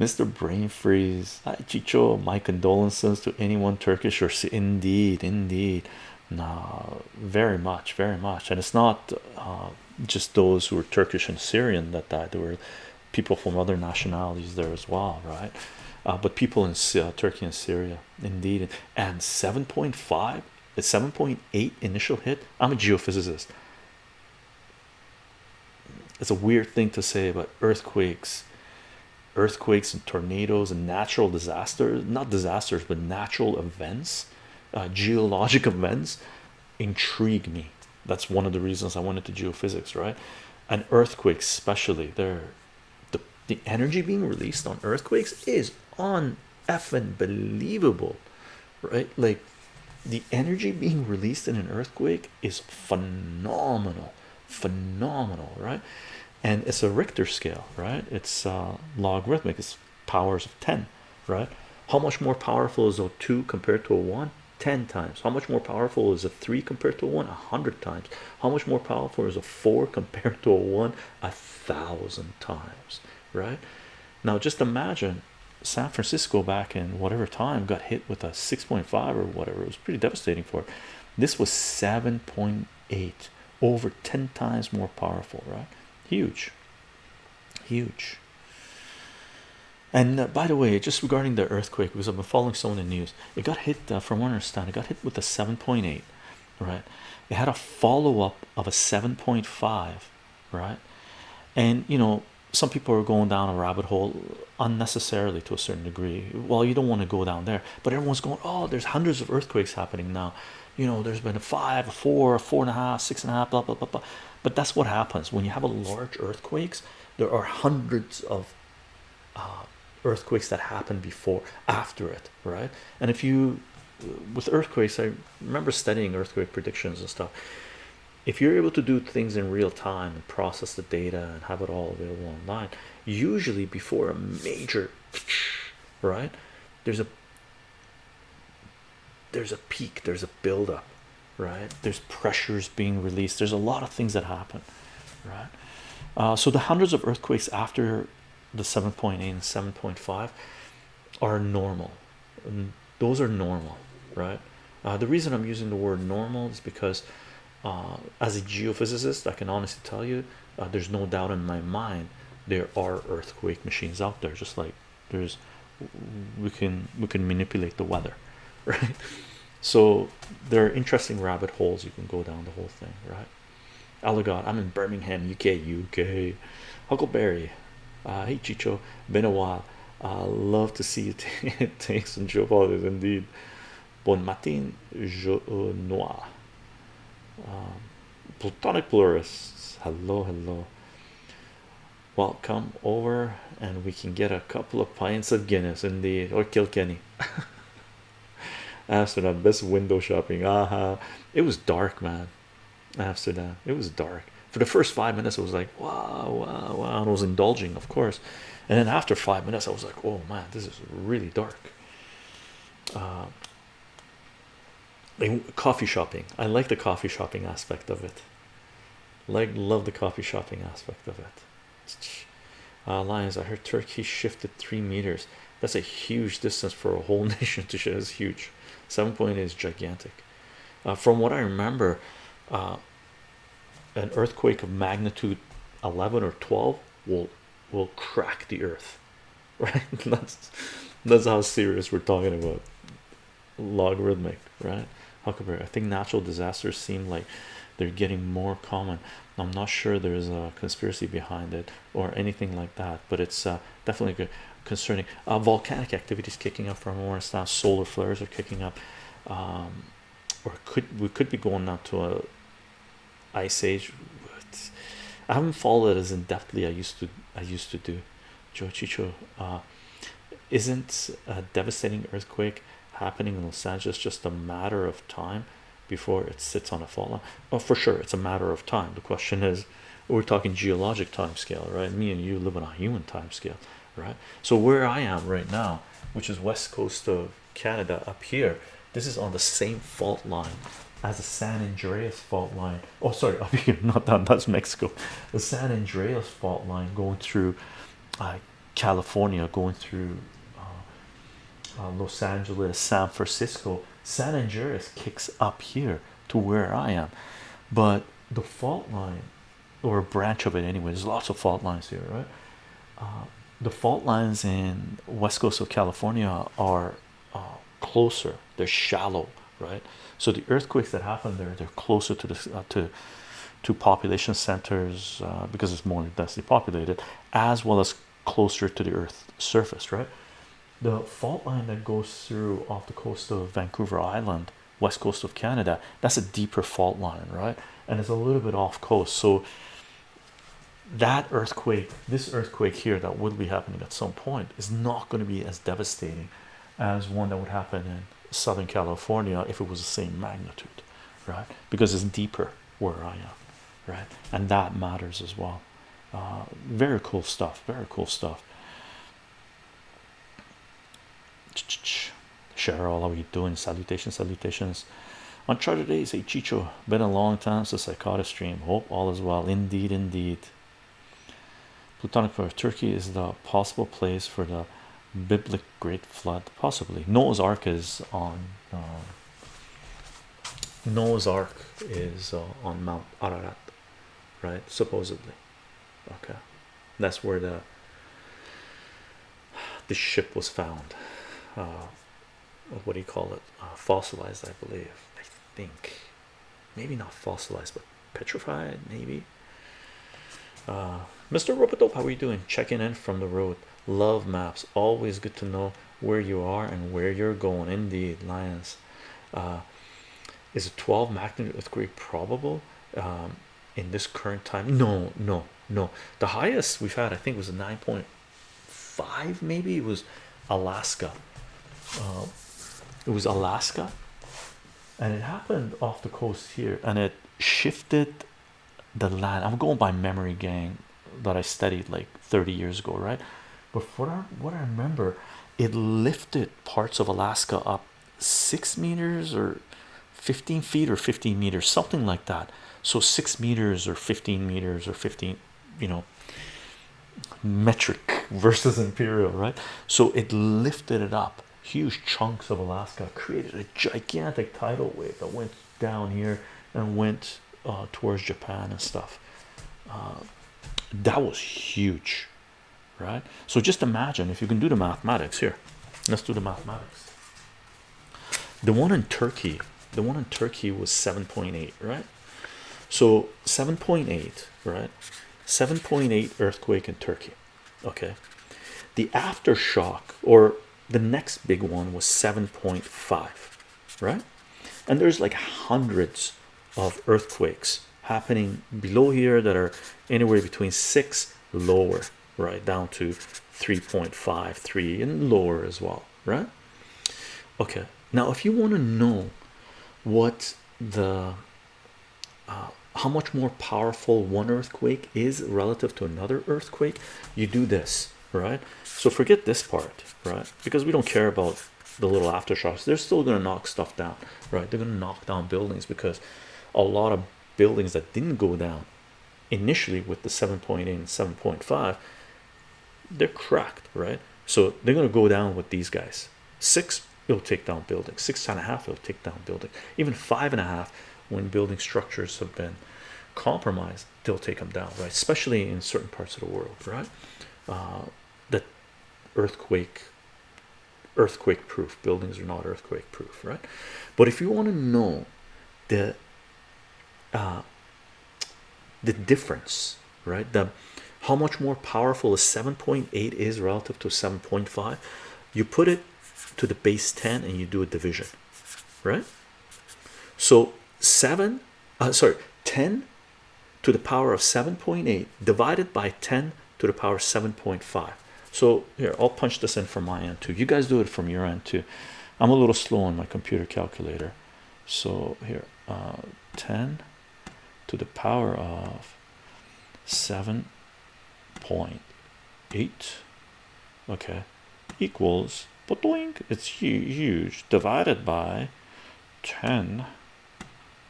Mr. Brain Freeze. Hi, Chicho. My condolences to anyone Turkish or indeed, indeed. No, very much, very much. And it's not uh, just those who are Turkish and Syrian that died. There were people from other nationalities there as well, right? Uh, but people in uh, Turkey and Syria, indeed. And 7.5, a 7.8 initial hit. I'm a geophysicist. It's a weird thing to say, but earthquakes, earthquakes and tornadoes and natural disasters, not disasters, but natural events, uh, geologic events intrigue me. That's one of the reasons I went into geophysics, right? And earthquakes, especially, they're the the energy being released on earthquakes is on effing believable, right? Like the energy being released in an earthquake is phenomenal, phenomenal, right? And it's a Richter scale, right? It's uh, logarithmic, it's powers of 10, right? How much more powerful is a 2 compared to a 1? 10 times. How much more powerful is a 3 compared to a 1? A hundred times. How much more powerful is a 4 compared to a 1? A thousand times, right? Now just imagine San Francisco back in whatever time got hit with a 6.5 or whatever. It was pretty devastating for it. This was 7.8, over 10 times more powerful, right? Huge, huge. And uh, by the way, just regarding the earthquake, because I've been following some of the news, it got hit uh, from what I understand, it got hit with a 7.8, right? It had a follow up of a 7.5, right? And you know, some people are going down a rabbit hole unnecessarily to a certain degree. Well, you don't want to go down there, but everyone's going, oh, there's hundreds of earthquakes happening now. You know, there's been a five, a four, a four and a half, six and a half, blah blah blah blah. But that's what happens when you have a large earthquakes. There are hundreds of uh, earthquakes that happen before, after it, right? And if you, with earthquakes, I remember studying earthquake predictions and stuff if you're able to do things in real time and process the data and have it all available online usually before a major right there's a there's a peak there's a buildup right? There's pressures being released. There's a lot of things that happen right? Uh, so the hundreds of earthquakes after the 7.8 and 7.5 are normal. And those are normal right? Uh, the reason I'm using the word normal is because uh, as a geophysicist I can honestly tell you uh, there's no doubt in my mind there are earthquake machines out there just like there's we can we can manipulate the weather right so there are interesting rabbit holes you can go down the whole thing right? Allegod I'm in Birmingham UK UK Huckleberry uh, hey Chicho been a while. Uh, love to see you take some job indeed. Bon matin je noir um, platonic plurists. Hello hello. Well come over and we can get a couple of pints of guinness in the or kilkenny amsterdam best window shopping aha. It was dark man. Amsterdam it was dark. For the first five minutes it was like wow wow wow. And I was indulging of course. And then after five minutes I was like oh man this is really dark. Uh, coffee shopping. I like the coffee shopping aspect of it. Like love the coffee shopping aspect of it. Uh, lions i heard turkey shifted three meters. That's a huge distance for a whole nation to shift is huge seven point is gigantic. Uh, from what i remember uh, an earthquake of magnitude 11 or 12 will will crack the earth right? That's that's how serious we're talking about logarithmic right? Huckleberry i think natural disasters seem like they're getting more common. I'm not sure there's a conspiracy behind it or anything like that but it's uh, definitely concerning uh, volcanic activities kicking up from more now solar flares are kicking up um, or could we could be going now to a ice age but i haven't followed it as in-depthly i used to i used to do joe chicho uh, isn't a devastating earthquake happening in Los Angeles just a matter of time before it sits on a line? Oh, for sure, it's a matter of time. The question is, we're talking geologic time scale, right? Me and you live on a human time scale, right? So where I am right now, which is west coast of Canada, up here, this is on the same fault line as the San Andreas fault line. Oh, sorry, up here, not that. That's Mexico. The San Andreas fault line going through. I California going through uh, uh, Los Angeles, San Francisco, San Andreas kicks up here to where I am, but the fault line or a branch of it anyway. There's lots of fault lines here, right? Uh, the fault lines in west coast of California are uh, closer. They're shallow, right? So the earthquakes that happen there, they're closer to the uh, to to population centers uh, because it's more densely populated, as well as closer to the Earth surface, right? The fault line that goes through off the coast of Vancouver Island, west coast of Canada, that's a deeper fault line, right? And it's a little bit off coast, so that earthquake, this earthquake here that would be happening at some point, is not going to be as devastating as one that would happen in Southern California if it was the same magnitude, right? Because it's deeper where I am, right? And that matters as well. Uh, very cool stuff, very cool stuff. Cheryl, how are you doing? Salutations, salutations. Uncharted days, hey Chicho, been a long time since I caught a stream. Hope all is well. Indeed, indeed. Plutonic for Turkey is the possible place for the biblical great flood, possibly. Noah's Ark is on uh, Noah's Ark is uh, on Mount Ararat, right? Supposedly, okay, that's where the the ship was found. Uh, what do you call it? Uh, fossilized, I believe. I think maybe not fossilized, but petrified, maybe. Uh, Mr. Robodope, how are you doing? Checking in from the road. Love maps. Always good to know where you are and where you're going. Indeed, Lions. Uh, is a 12 magnitude earthquake probable um, in this current time? No, no, no. The highest we've had, I think, was a 9.5. Maybe it was Alaska. Uh, it was Alaska, and it happened off the coast here, and it shifted the land. I'm going by memory, gang, that I studied like 30 years ago, right? But for what I remember, it lifted parts of Alaska up six meters or 15 feet or 15 meters, something like that. So six meters or 15 meters or 15, you know, metric versus imperial, right? So it lifted it up huge chunks of Alaska, created a gigantic tidal wave that went down here and went uh, towards Japan and stuff. Uh, that was huge, right? So just imagine if you can do the mathematics here. Let's do the mathematics. The one in Turkey, the one in Turkey was 7.8, right? So 7.8, right? 7.8 earthquake in Turkey. Okay. The aftershock or the next big one was 7.5 right and there's like hundreds of earthquakes happening below here that are anywhere between six lower right down to 3.5 3 and lower as well right? Okay now if you want to know what the uh, how much more powerful one earthquake is relative to another earthquake you do this right? So forget this part right? Because we don't care about the little aftershocks. They're still going to knock stuff down right? They're going to knock down buildings because a lot of buildings that didn't go down initially with the 7.8 and 7.5 they're cracked right? So they're going to go down with these guys. Six it'll take down buildings six and a half it'll take down buildings. Even five and a half when building structures have been compromised they'll take them down right? Especially in certain parts of the world right? Uh, that earthquake earthquake proof buildings are not earthquake proof right? But if you want to know the uh, the difference right? The how much more powerful a 7.8 is relative to 7.5 you put it to the base 10 and you do a division right? So 7 uh, sorry 10 to the power of 7.8 divided by 10 to the power 7.5 so here I'll punch this in from my end too. You guys do it from your end too. I'm a little slow on my computer calculator. So here uh, 10 to the power of 7.8 okay equals but it's huge divided by 10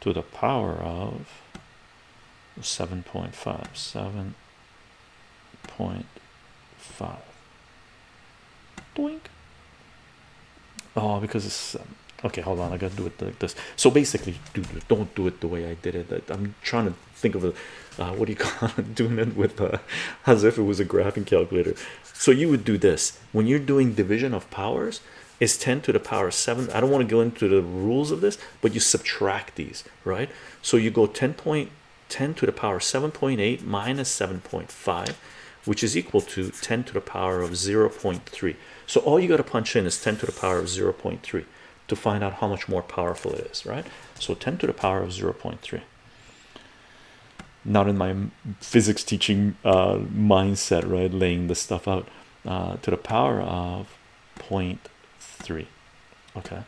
to the power of 7.5 7.5 doink oh because it's okay hold on i gotta do it like this. So basically do don't do it the way i did it. I'm trying to think of a uh, what do you call it? Doing it with uh, as if it was a graphing calculator. So you would do this. When you're doing division of powers is 10 to the power 7 i don't want to go into the rules of this but you subtract these right? So you go 10.10 to the power 7.8 minus 7.5 which is equal to 10 to the power of 0.3 so all you got to punch in is 10 to the power of 0.3 to find out how much more powerful it is right? So 10 to the power of 0.3 not in my physics teaching uh, mindset right? Laying this stuff out. Uh, to the power of 0.3 okay.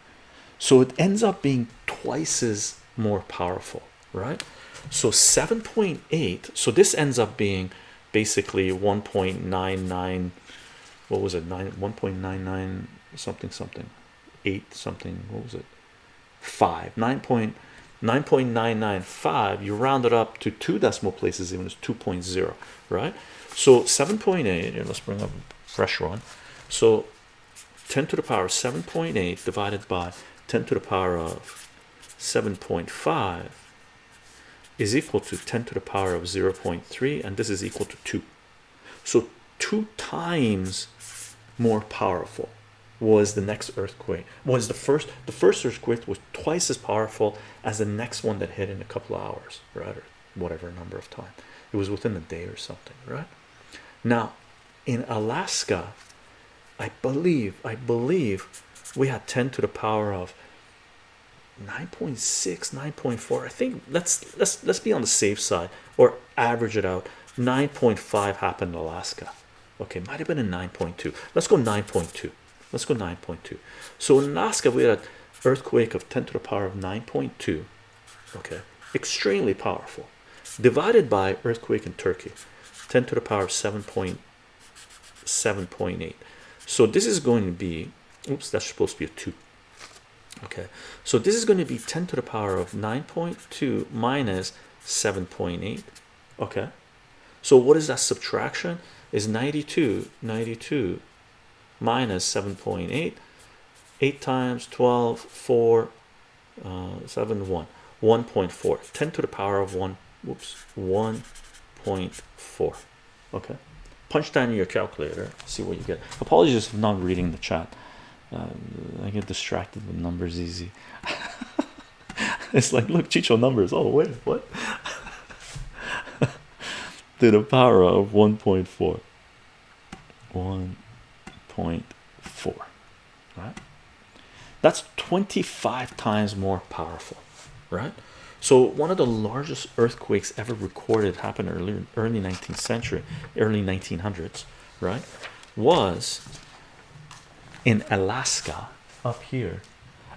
So it ends up being twice as more powerful right? So 7.8 so this ends up being basically 1.99 what was it? 9 1.99 something something 8 something what was it? 5 nine point nine point nine nine five you round it up to two decimal places even as 2.0 right? So 7.8 let's bring up a fresh one. So 10 to the power 7.8 divided by 10 to the power of 7.5 is equal to 10 to the power of 0.3 and this is equal to 2 so two times more powerful was the next earthquake. Was the first the first earthquake was twice as powerful as the next one that hit in a couple of hours right or whatever number of time. It was within a day or something right? Now in Alaska I believe I believe we had 10 to the power of 9.6 9.4 I think let's let's let's be on the safe side or average it out. 9.5 happened in Alaska. Okay might have been a 9.2 let's go 9.2 let's go 9.2 so in Alaska we had an earthquake of 10 to the power of 9.2 okay? Extremely powerful. Divided by earthquake in Turkey 10 to the power of 7.7.8 so this is going to be oops that's supposed to be a 2 okay? So this is going to be 10 to the power of 9.2 minus 7.8 okay? So what is that subtraction? Is 92 92 minus 7.8 8 times 12 4 uh, 7 1 1.4 10 to the power of 1 whoops. 1.4 okay. Punch down your calculator see what you get. Apologies for not reading the chat. Uh, I get distracted with numbers easy. It's like look Chicho numbers. Oh wait what? To the power of 1.4 1.4 right? That's 25 times more powerful right? So one of the largest earthquakes ever recorded happened early early 19th century early 1900s right? Was in Alaska up here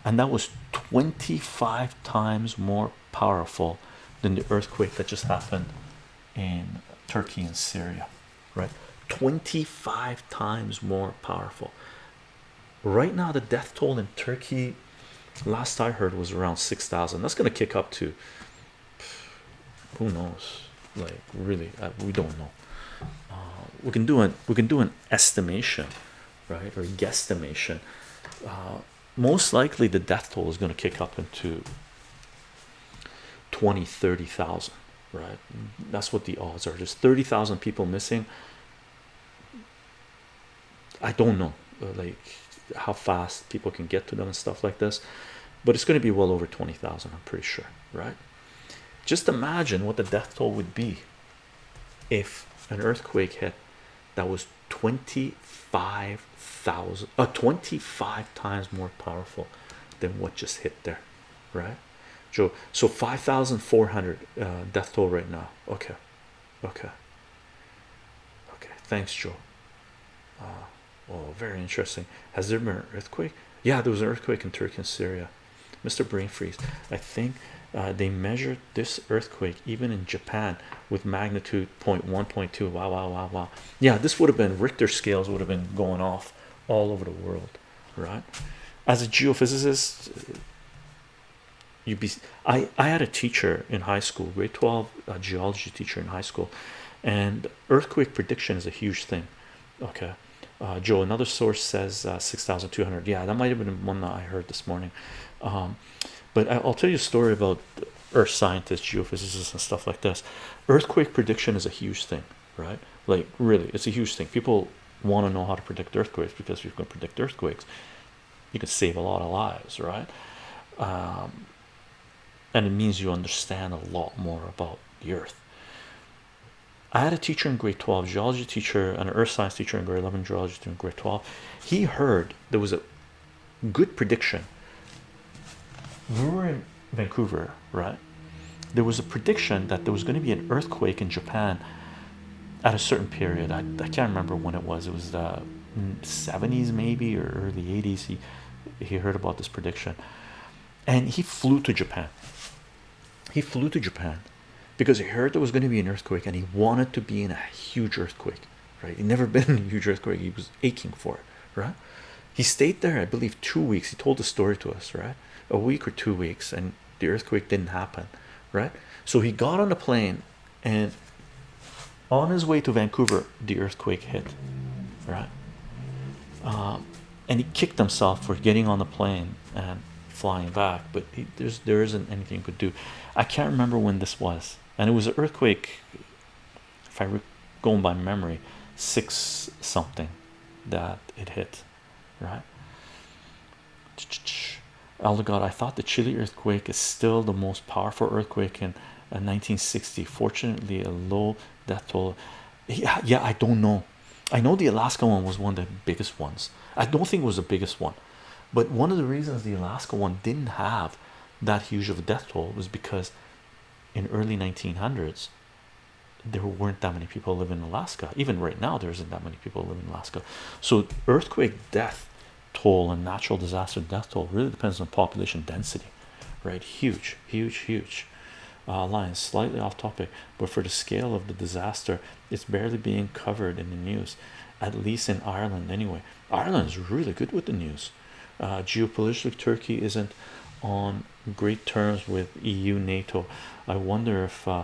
and that was 25 times more powerful than the earthquake that just happened in Turkey and Syria right 25 times more powerful. Right now the death toll in Turkey last I heard was around 6,000 that's gonna kick up to who knows? Like really uh, we don't know. Uh, we can do it we can do an estimation right or guesstimation. Uh, most likely the death toll is going to kick up into 20 30,000 right? That's what the odds are. There's 30,000 people missing I don't know uh, like how fast people can get to them and stuff like this but it's going to be well over 20,000 I'm pretty sure right? Just imagine what the death toll would be if an earthquake hit that was 25,000 uh 25 times more powerful than what just hit there right? Joe so 5,400 uh, death toll right now. Okay. Okay. Okay. Thanks Joe. Uh, oh very interesting. Has there been an earthquake? Yeah there was an earthquake in Turkey and Syria. Mr. Brain Freeze I think uh, they measured this earthquake even in Japan with magnitude 0 0.1 0.2 wow wow wow wow. Yeah this would have been Richter scales would have been going off all over the world right? As a geophysicist you be I I had a teacher in high school grade 12 a geology teacher in high school and earthquake prediction is a huge thing okay uh, Joe another source says uh, 6,200 yeah that might have been one that I heard this morning. Um, but I'll tell you a story about earth scientists geophysicists and stuff like this. Earthquake prediction is a huge thing right? Like really it's a huge thing. People want to know how to predict earthquakes because if you can predict earthquakes you can save a lot of lives right? Um, and it means you understand a lot more about the earth I had a teacher in grade 12 geology teacher an earth science teacher in grade 11 geology in grade 12 he heard there was a good prediction. We were in Vancouver right? There was a prediction that there was going to be an earthquake in Japan at a certain period. I, I can't remember when it was. It was the 70s maybe or early 80s he he heard about this prediction. And he flew to Japan. He flew to Japan because he heard there was going to be an earthquake and he wanted to be in a huge earthquake right? He never been in a huge earthquake. He was aching for it right? He stayed there I believe two weeks. He told the story to us right? A week or two weeks and the earthquake didn't happen right? So he got on the plane and on his way to Vancouver the earthquake hit right? Um, and he kicked himself for getting on the plane and flying back but he, there's there isn't anything he could do. I can't remember when this was and it was an earthquake if I going by memory six something that it hit right? Elder God I thought the Chile earthquake is still the most powerful earthquake in 1960 fortunately a low death toll. Yeah yeah I don't know. I know the Alaska one was one of the biggest ones. I don't think it was the biggest one. But one of the reasons the Alaska one didn't have that huge of a death toll was because in early 1900s there weren't that many people living in Alaska. Even right now there isn't that many people living in Alaska. So earthquake death toll and natural disaster death toll really depends on population density right? Huge huge huge. Uh, line slightly off topic but for the scale of the disaster it's barely being covered in the news at least in Ireland anyway. Ireland is really good with the news. Uh, geopolitically Turkey isn't on great terms with EU NATO. I wonder if uh,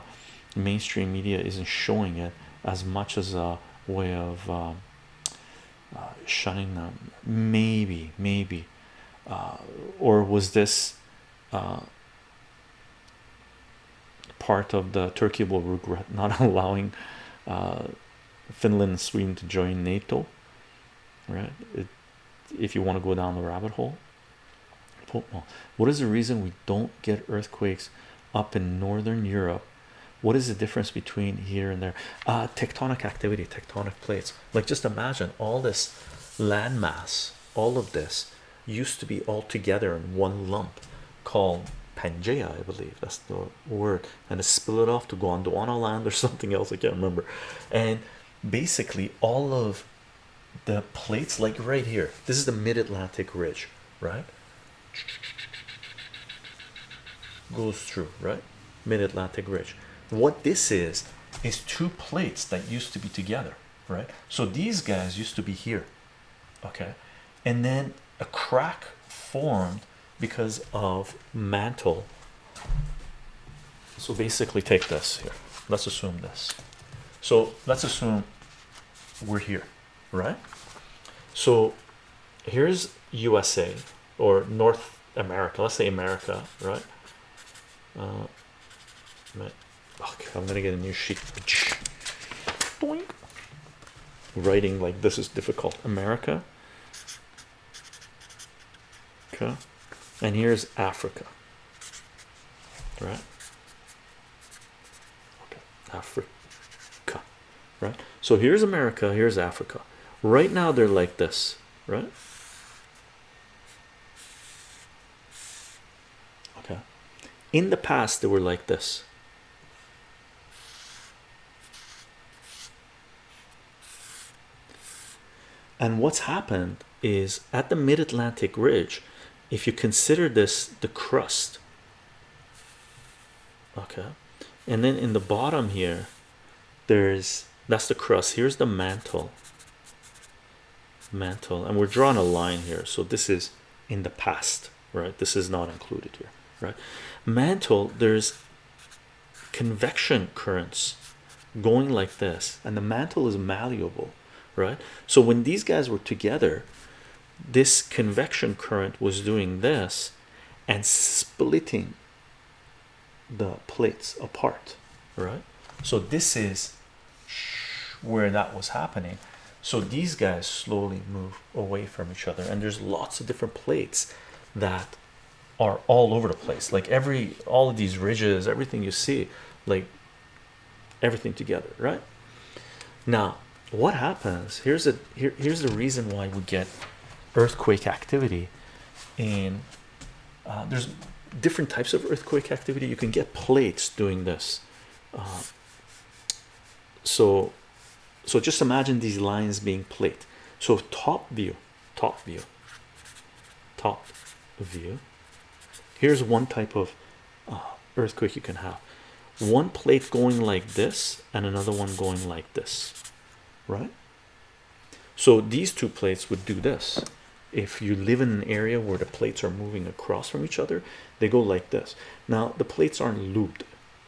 mainstream media isn't showing it as much as a way of um, uh, shutting them. Maybe maybe. Uh, or was this uh, part of the Turkey will regret not allowing uh, Finland and Sweden to join NATO? Right? It, if you want to go down the rabbit hole what is the reason we don't get earthquakes up in northern Europe? What is the difference between here and there? Uh tectonic activity tectonic plates. Like just imagine all this landmass all of this used to be all together in one lump called Pangea I believe. That's the word. And it split off to Gondwana land or something else I can't remember. And basically all of the plates like right here this is the mid-Atlantic ridge right goes through right? mid-Atlantic ridge. What this is is two plates that used to be together right? So these guys used to be here okay? And then a crack formed because of mantle. So basically take this here. Let's assume this. So let's assume we're here right? So here's USA or North America let's say America right? Uh, okay, I'm gonna get a new sheet. Writing like this is difficult. America. Okay and here's Africa. Right? Okay. Africa. Right? So here's America here's Africa. Right now they're like this right okay in the past they were like this. And what's happened is at the mid-Atlantic ridge if you consider this the crust okay and then in the bottom here there's that's the crust. Here's the mantle. Mantle. And we're drawing a line here. So this is in the past right? This is not included here right? Mantle there's convection currents going like this and the mantle is malleable right? So when these guys were together this convection current was doing this and splitting the plates apart right? So this is where that was happening. So these guys slowly move away from each other and there's lots of different plates that are all over the place. Like every all of these ridges everything you see like everything together right? Now what happens here's a here, here's the reason why we get earthquake activity in uh, there's different types of earthquake activity. You can get plates doing this. Uh, so so just imagine these lines being plate. So top view top view top view here's one type of uh, earthquake you can have. One plate going like this and another one going like this right? So these two plates would do this. If you live in an area where the plates are moving across from each other they go like this. Now the plates aren't looped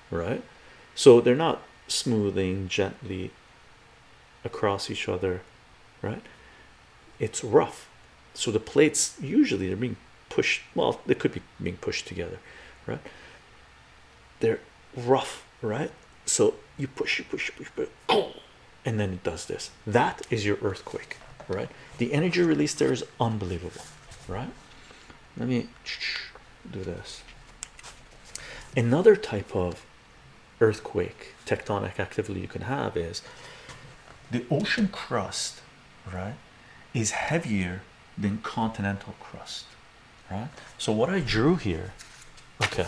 right? So they're not smoothing gently across each other right? It's rough. So the plates usually they're being pushed well they could be being pushed together right? They're rough right? So you push you push push, push and then it does this. That is your earthquake right? The energy release there is unbelievable right? Let me do this. Another type of earthquake tectonic activity you can have is the ocean crust right is heavier than continental crust right? So what I drew here okay.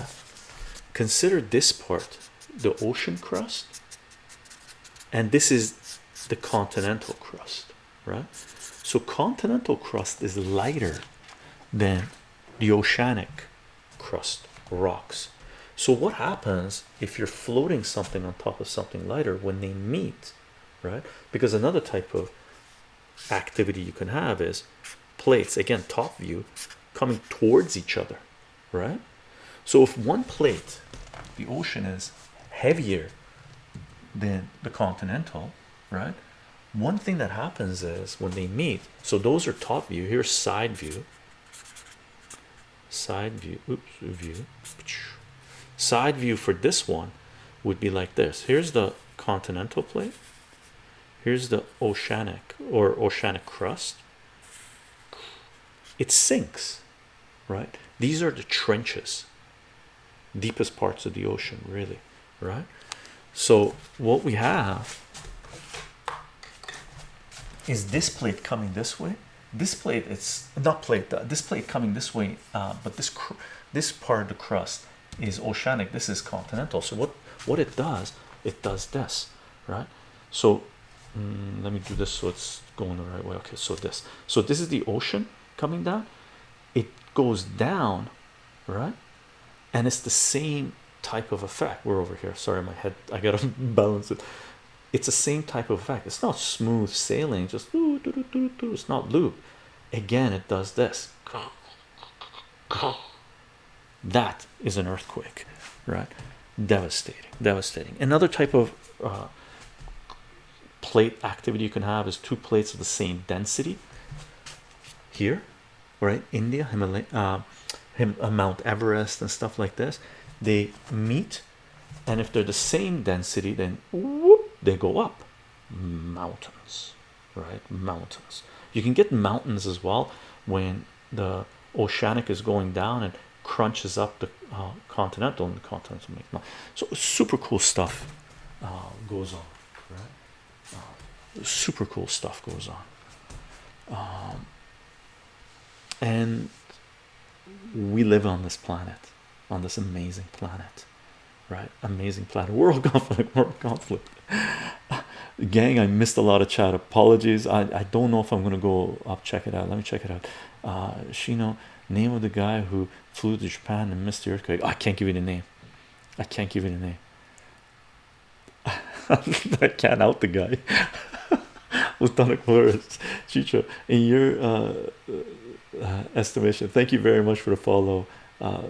consider this part the ocean crust and this is the continental crust right? So continental crust is lighter than the oceanic crust rocks. So what happens if you're floating something on top of something lighter when they meet right? Because another type of activity you can have is plates. Again top view coming towards each other right? So if one plate the ocean is heavier than the continental right? One thing that happens is when they meet so those are top view here's side view. Side view oops view. Side view for this one would be like this. Here's the continental plate. Here's the oceanic or oceanic crust. It sinks right? These are the trenches deepest parts of the ocean really right? So what we have is this plate coming this way. This plate it's not plate this plate coming this way uh, but this this part of the crust is oceanic. This is continental. So what what it does it does this right? So mm, let me do this so it's going the right way. Okay so this so this is the ocean coming down. It goes down right? And it's the same type of effect. We're over here. Sorry my head I gotta balance it. It's the same type of effect. It's not smooth sailing just doo, doo, doo, it's not loop. Again it does this. That is an earthquake right? Devastating devastating. Another type of uh, plate activity you can have is two plates of the same density. Here right India Himalaya uh, Him, uh, Mount Everest and stuff like this they meet and if they're the same density then whoop, they go up. Mountains right? Mountains. You can get mountains as well when the oceanic is going down and crunches up the uh, continental and the continental make so super cool stuff uh, goes on right? Uh, super cool stuff goes on. Um, and we live on this planet on this amazing planet right? Amazing planet. World conflict world conflict. Gang i missed a lot of chat. Apologies. I i don't know if i'm gonna go up check it out. Let me check it out. Uh shino name of the guy who flew to japan and missed the earthquake. I can't give you the name. I can't give you the name. I can't out the guy. Lieutenant Flores Chicho in your uh, uh, estimation. Thank you very much for the follow uh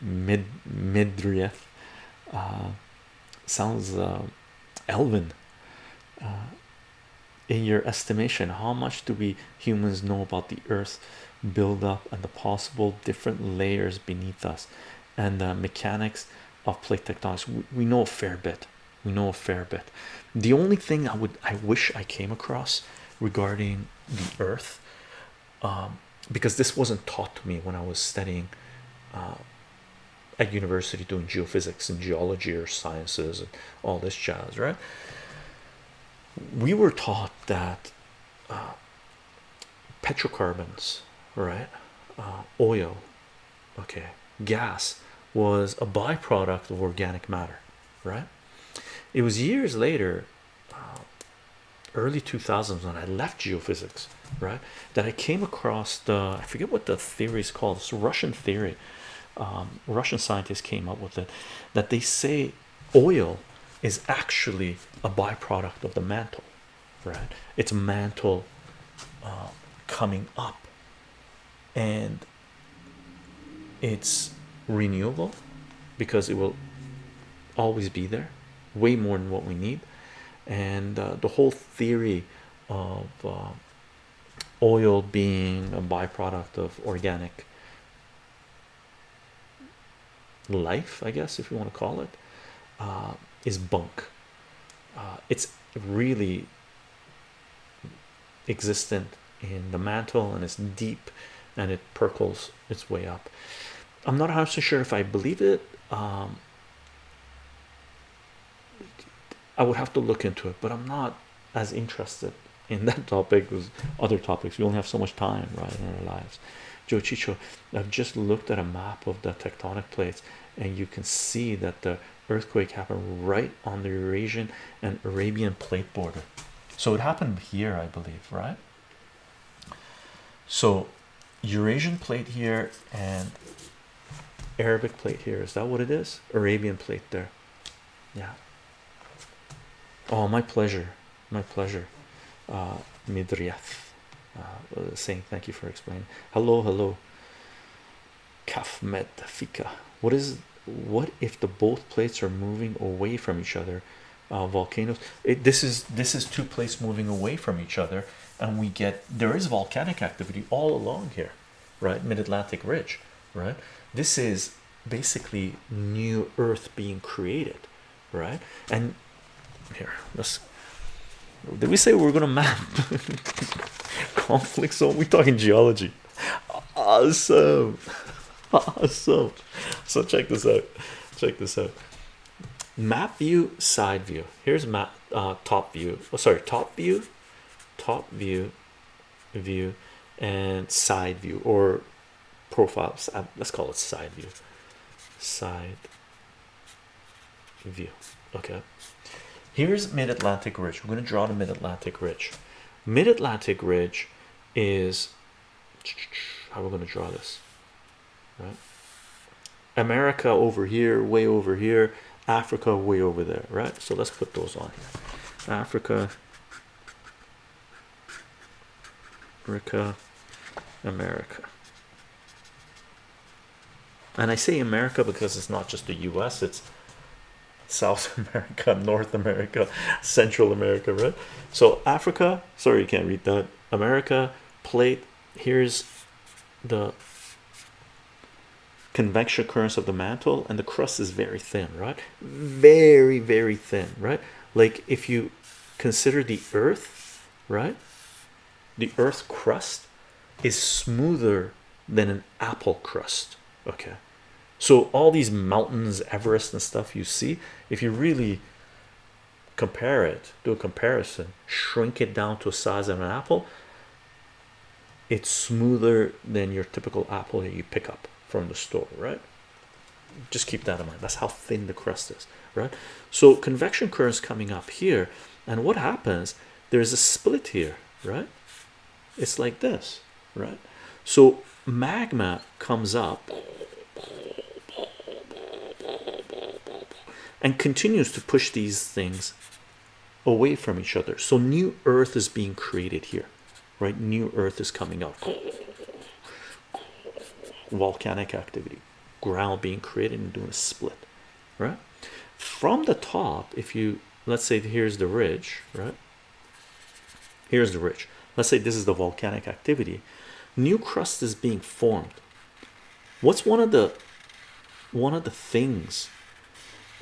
mid midrieth uh sounds uh elven. Uh in your estimation how much do we humans know about the earth build up and the possible different layers beneath us? And the mechanics of plate tectonics we, we know a fair bit. We know a fair bit. The only thing i would i wish i came across regarding the earth um, because this wasn't taught to me when i was studying uh, at university doing geophysics and geology or sciences and all this jazz right? We were taught that uh, petrocarbons right uh, oil okay gas was a byproduct of organic matter right? It was years later uh, early 2000s when i left geophysics right that i came across the i forget what the theory is called it's russian theory um, russian scientists came up with it that they say oil is actually a byproduct of the mantle right? It's mantle uh, coming up and it's renewable because it will always be there way more than what we need and uh, the whole theory of uh, oil being a byproduct of organic life i guess if you want to call it uh, is bunk. Uh, it's really existent in the mantle and it's deep and it percolates its way up. I'm not 100 sure if i believe it um, i would have to look into it but i'm not as interested in that topic as other topics. We only have so much time right in our lives. Joe chicho i've just looked at a map of the tectonic plates and you can see that the earthquake happened right on the eurasian and arabian plate border. So it happened here i believe right? So eurasian plate here and arabic plate here. Is that what it is? Arabian plate there. Yeah. Oh my pleasure. My pleasure uh midriath. Uh, saying thank you for explaining. Hello hello Kafmet fika what is what if the both plates are moving away from each other? Uh, volcanoes. It, this is this is two plates moving away from each other and we get there is volcanic activity all along here right? Mid-atlantic ridge right? This is basically new earth being created right? And here let's did we say we are gonna map conflict zone We're talking geology. Awesome. Awesome. So check this out. Check this out. Map view side view. Here's map uh, top view. Oh sorry top view top view view and side view or profiles. Uh, let's call it side view. Side view. Okay here's mid-atlantic ridge. We're going to draw the mid-atlantic ridge. Mid-atlantic ridge is how we're going to draw this right? America over here way over here africa way over there right? So let's put those on here. Africa africa america. And i say america because it's not just the u.s it's south america north america central america right? So africa sorry you can't read that. America plate here's the convection currents of the mantle and the crust is very thin right? Very very thin right? Like if you consider the earth right? The earth crust is smoother than an apple crust okay so all these mountains everest and stuff you see if you really compare it do a comparison shrink it down to a size of an apple it's smoother than your typical apple that you pick up from the store right? Just keep that in mind. That's how thin the crust is right? So convection currents coming up here and what happens there's a split here right? It's like this right? So magma comes up and continues to push these things away from each other. So new earth is being created here right? New earth is coming up. volcanic activity ground being created and doing a split right? From the top if you let's say here's the ridge right? Here's the ridge. Let's say this is the volcanic activity. New crust is being formed. What's one of the one of the things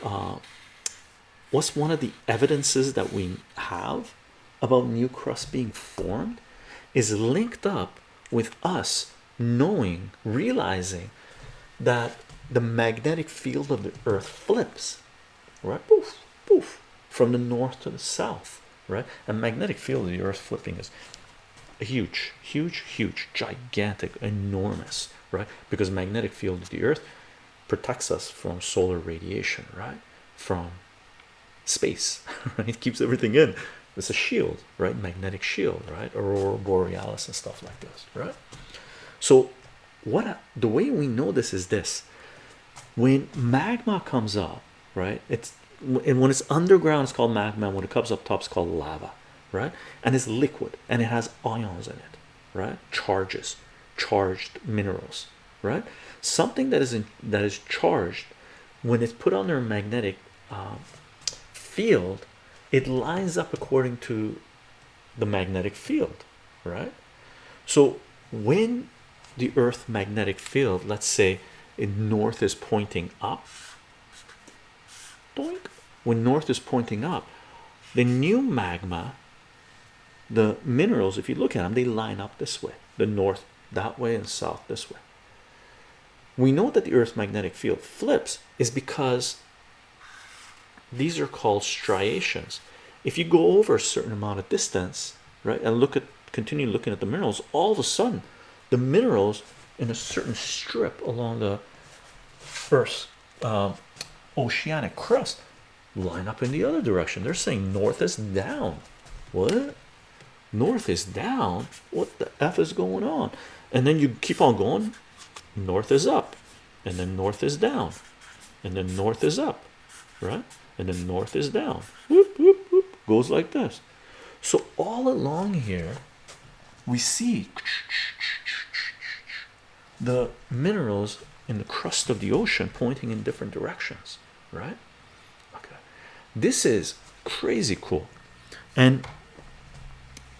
uh, what's one of the evidences that we have about new crust being formed is linked up with us knowing realizing that the magnetic field of the earth flips right? Poof poof from the north to the south right? A magnetic field of the earth flipping is huge huge huge gigantic enormous right? Because magnetic field of the earth protects us from solar radiation right? From space right? It keeps everything in. It's a shield right? Magnetic shield right? Aurora borealis and stuff like this right? So what the way we know this is this. When magma comes up right? It's and when it's underground it's called magma. When it comes up top it's called lava right? And it's liquid and it has ions in it right? Charges charged minerals right? Something that is in that is charged when it's put under a magnetic um, field it lines up according to the magnetic field right? So when the earth magnetic field let's say in north is pointing up doink, when north is pointing up the new magma the minerals if you look at them they line up this way the north that way and south this way we know that the earth's magnetic field flips is because these are called striations. If you go over a certain amount of distance right and look at continue looking at the minerals all of a sudden the minerals in a certain strip along the earth's um, oceanic crust line up in the other direction. They're saying north is down. What? North is down? What the f is going on? And then you keep on going north is up and then north is down and then north is up right? And then north is down. Whoop, whoop, whoop, goes like this. So all along here we see the minerals in the crust of the ocean pointing in different directions right? Okay. This is crazy cool. And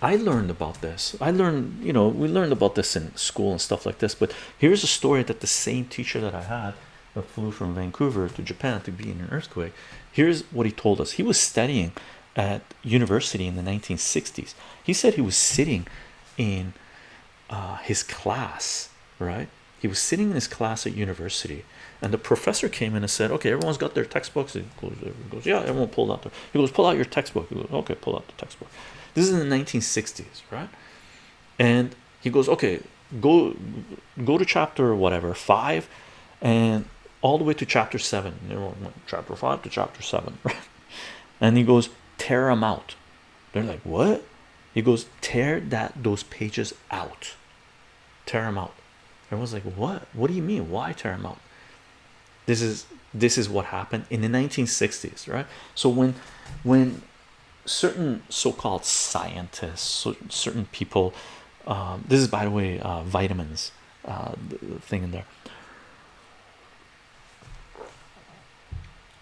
I learned about this. I learned you know we learned about this in school and stuff like this but here's a story that the same teacher that I had that flew from Vancouver to Japan to be in an earthquake here's what he told us. He was studying at university in the 1960s he said he was sitting in uh, his class right he was sitting in his class at university and the professor came in and said okay everyone's got their textbooks. He goes, yeah everyone pulled out their he goes pull out your textbook. He goes okay pull out the textbook. This is in the 1960s right? And he goes okay go go to chapter whatever five and all the way to chapter seven. Everyone went chapter five to chapter seven right? And he goes tear them out. They're like what? He goes tear that those pages out. Tear them out everyone's like what? What do you mean? Why tear them out? This is this is what happened in the 1960s right? So when when certain so-called scientists so certain people um, this is by the way uh, vitamins uh, thing in there.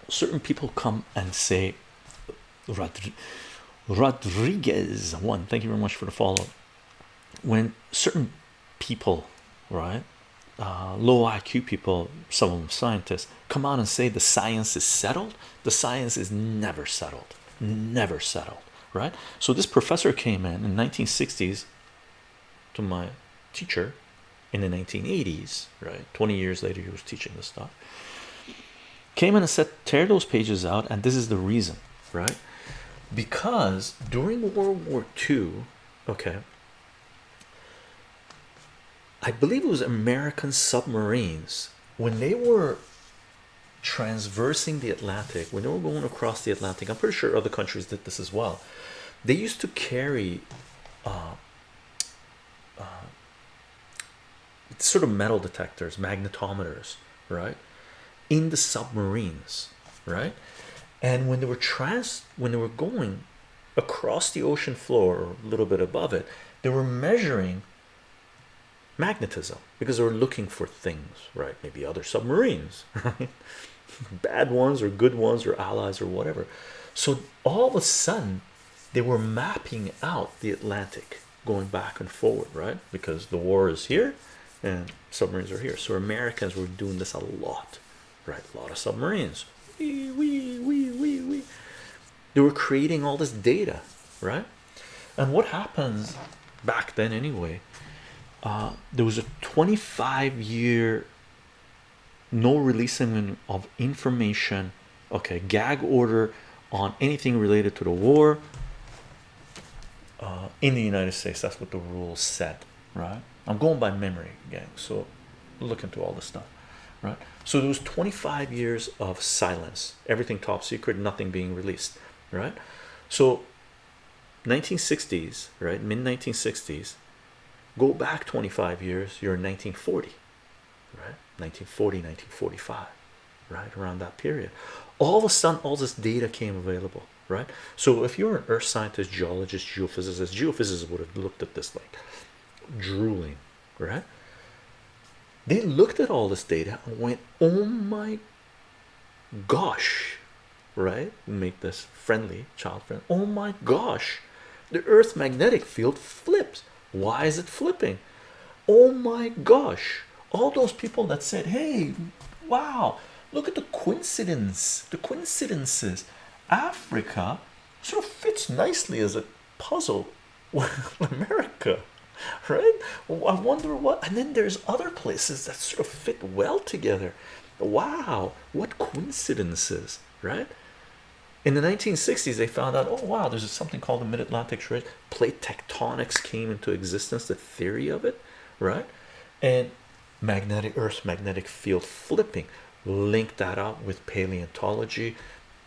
Certain people come and say Rodriguez one thank you very much for the follow when certain people right? Uh, low IQ people some of them scientists come out and say the science is settled? The science is never settled. Never settled right? So this professor came in in 1960s to my teacher in the 1980s right? 20 years later he was teaching this stuff. Came in and said tear those pages out and this is the reason right? Because during World War II okay I believe it was American submarines. When they were transversing the Atlantic when they were going across the Atlantic I'm pretty sure other countries did this as well they used to carry uh, uh, sort of metal detectors magnetometers right in the submarines right? And when they were trans when they were going across the ocean floor or a little bit above it they were measuring magnetism because they were looking for things right maybe other submarines right bad ones or good ones or allies or whatever so all of a sudden they were mapping out the Atlantic going back and forward, right? Because the war is here and submarines are here. So Americans were doing this a lot, right? A lot of submarines. Wee, wee, wee, wee, wee. They were creating all this data, right? And what happens back then, anyway? Uh, there was a 25 year no releasing of information okay gag order on anything related to the war uh, in the United States. That's what the rules said right? I'm going by memory gang so look into all this stuff right? So there was 25 years of silence everything top secret nothing being released right? So 1960s right mid 1960s go back 25 years you're in 1940 right? 1940 1945 right? Around that period. All of a sudden all this data came available right? So if you're an earth scientist geologist geophysicist geophysicists would have looked at this like drooling right? They looked at all this data and went oh my gosh right? Make this friendly child friendly oh my gosh the earth magnetic field flips why is it flipping? Oh my gosh. All those people that said hey wow look at the coincidence the coincidences. Africa sort of fits nicely as a puzzle with america right? I wonder what and then there's other places that sort of fit well together. Wow what coincidences right in the 1960s they found out oh wow there's something called the mid-atlantic trade plate tectonics came into existence the theory of it right? And magnetic earth magnetic field flipping. Link that up with paleontology.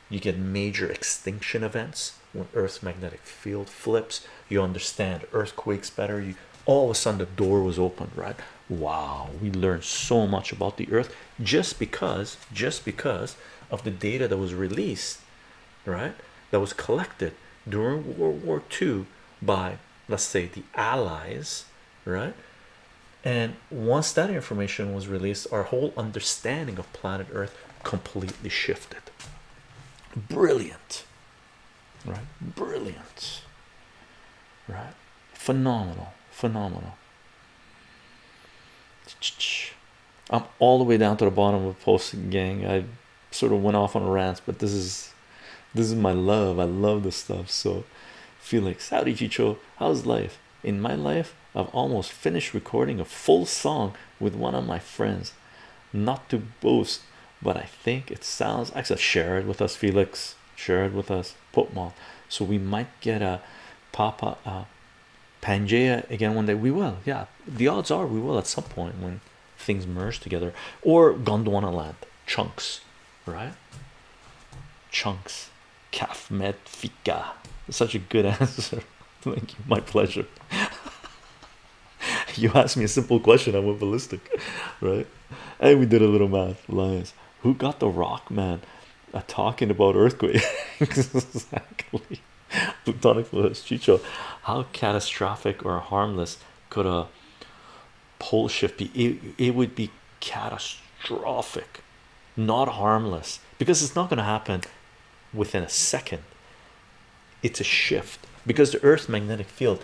You get major extinction events when earth's magnetic field flips. You understand earthquakes better. You all of a sudden the door was opened right? Wow we learned so much about the earth just because just because of the data that was released right that was collected during World War II by let's say the allies right? And once that information was released our whole understanding of planet earth completely shifted. Brilliant right? Brilliant right? Phenomenal phenomenal. I'm all the way down to the bottom of the posting gang. I sort of went off on a rant but this is this is my love. I love this stuff. So Felix howdy Chicho how's life? In my life I've almost finished recording a full song with one of my friends. Not to boast but I think it sounds actually share it with us Felix. Share it with us. Potmal so we might get a Papa uh, Pangea again one day. We will. Yeah. The odds are we will at some point when things merge together. Or Gondwana land. Chunks. Right? Chunks calf med fika such a good answer. Thank you. My pleasure. You asked me a simple question I went ballistic right? And we did a little math lions. Who got the rock man? Uh, talking about earthquake. Exactly. Plutonic fluids chicho. How catastrophic or harmless could a pole shift be? It, it would be catastrophic. Not harmless. Because it's not going to happen within a second it's a shift. Because the earth's magnetic field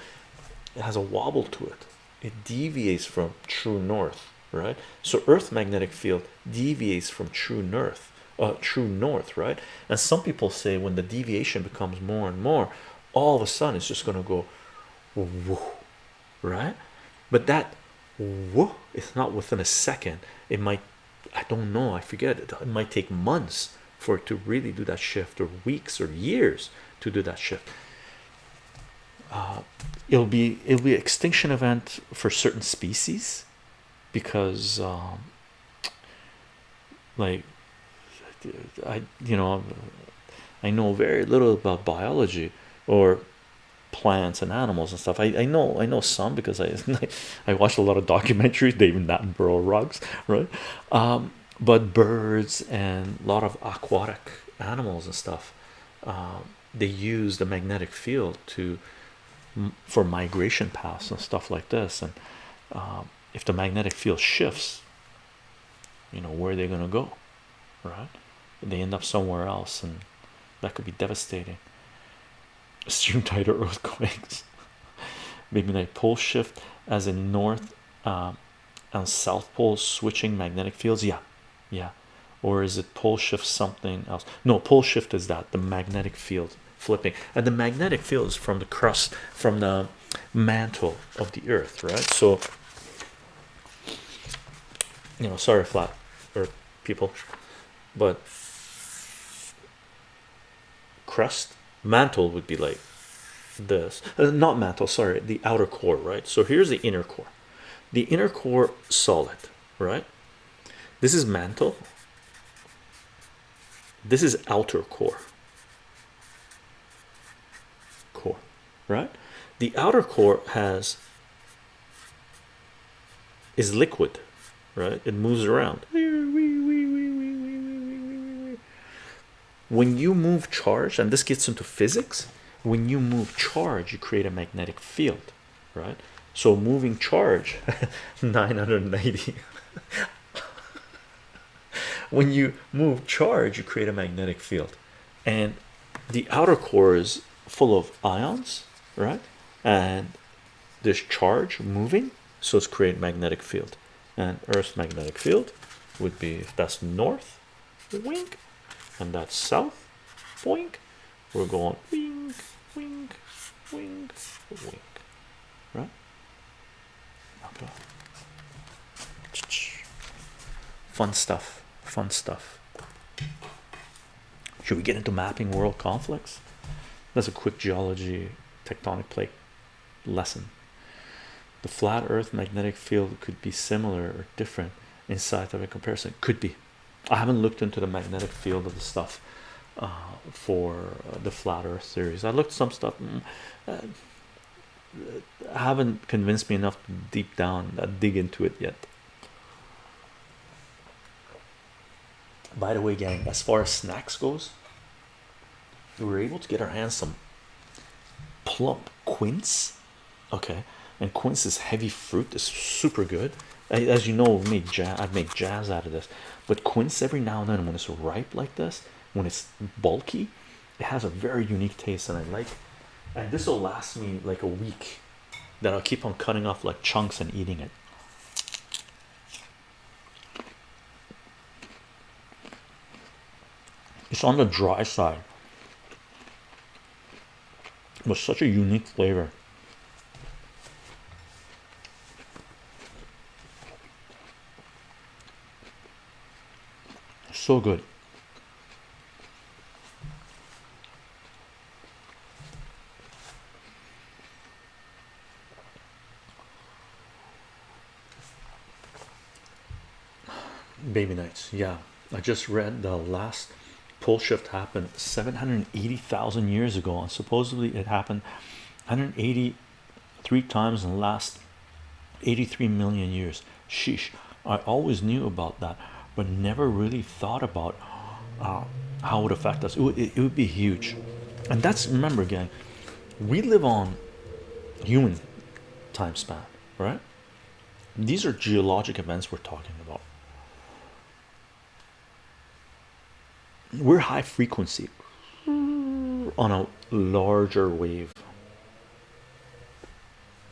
has a wobble to it. It deviates from true north right? So earth magnetic field deviates from true north uh true north right? And some people say when the deviation becomes more and more all of a sudden it's just going to go whoo, right? But that whoo, it's not within a second. It might I don't know I forget. It, it might take months for it to really do that shift or weeks or years to do that shift. Uh, it'll be it'll be extinction event for certain species because um, like I you know I know very little about biology or plants and animals and stuff. I, I know I know some because I I watched a lot of documentaries. David Attenborough rugs right? Um, but birds and a lot of aquatic animals and stuff um, they use the magnetic field to for migration paths and stuff like this. And um, if the magnetic field shifts you know where are they going to go right? They end up somewhere else and that could be devastating. Stream tighter earthquakes. Maybe like pole shift as in north um, and south pole switching magnetic fields. Yeah yeah. Or is it pole shift something else? No pole shift is that the magnetic field flipping. And the magnetic field is from the crust from the mantle of the earth right? So you know sorry flat earth people but crust mantle would be like this. Uh, not mantle sorry the outer core right? So here's the inner core. The inner core solid right this is mantle. This is outer core. Core right? The outer core has is liquid right? It moves around. When you move charge and this gets into physics when you move charge you create a magnetic field right? So moving charge 990 when you move charge you create a magnetic field. And the outer core is full of ions right? And this charge moving so it's create magnetic field. And earth's magnetic field would be if that's north wink. And that's south wink. We're going wink wink wink wink. Right? Okay. fun stuff fun stuff. Should we get into mapping world conflicts? That's a quick geology tectonic plate lesson. The flat earth magnetic field could be similar or different inside of a comparison. Could be. I haven't looked into the magnetic field of the stuff uh, for the flat earth series. I looked some stuff mm, uh, haven't convinced me enough to deep down uh, dig into it yet by the way gang as far as snacks goes we were able to get our hands some plump quince okay? And quince is heavy fruit is super good. As you know made jam I'd make jazz out of this. But quince every now and then when it's ripe like this when it's bulky it has a very unique taste and I like and this will last me like a week that I'll keep on cutting off like chunks and eating it it's on the dry side. But such a unique flavor. So good. Baby nights yeah. I just read the last pole shift happened 780,000 years ago and supposedly it happened 183 times in the last 83 million years. Sheesh i always knew about that but never really thought about uh, how it would affect us. It would, it, would be huge. And that's remember again we live on human time span right? These are geologic events we're talking about we're high frequency on a larger wave.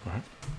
Right